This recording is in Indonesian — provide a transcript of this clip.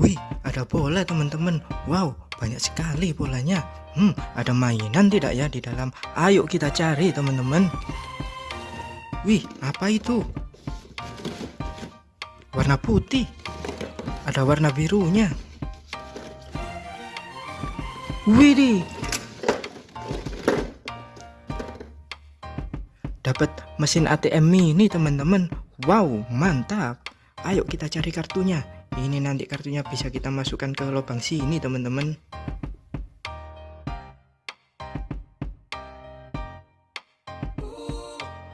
Wih, ada bola teman-teman. Wow, banyak sekali bolanya. Hmm, ada mainan tidak ya di dalam? Ayo kita cari teman-teman. Wih, apa itu? Warna putih. Ada warna birunya. Widih. Dapat mesin ATM mini teman-teman. Wow, mantap. Ayo kita cari kartunya. Ini nanti kartunya bisa kita masukkan ke lubang sini teman-teman.